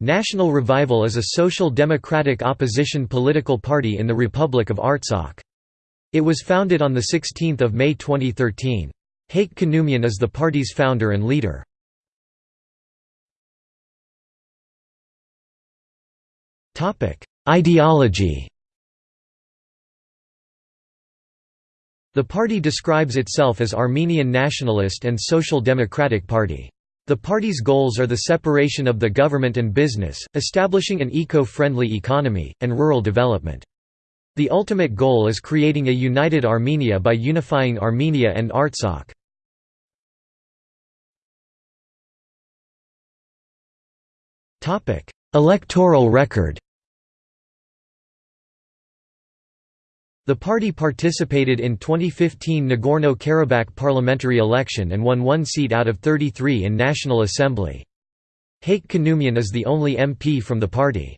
National Revival is a social democratic opposition political party in the Republic of Artsakh. It was founded on 16 May 2013. Hayk Khanumyan is the party's founder and leader. Ideology The party describes itself as Armenian Nationalist and Social Democratic Party. The party's goals are the separation of the government and business, establishing an eco-friendly economy, and rural development. The ultimate goal is creating a united Armenia by unifying Armenia and Artsakh. Electoral record The party participated in 2015 Nagorno-Karabakh parliamentary election and won one seat out of 33 in National Assembly. Hayk Khanumyan is the only MP from the party.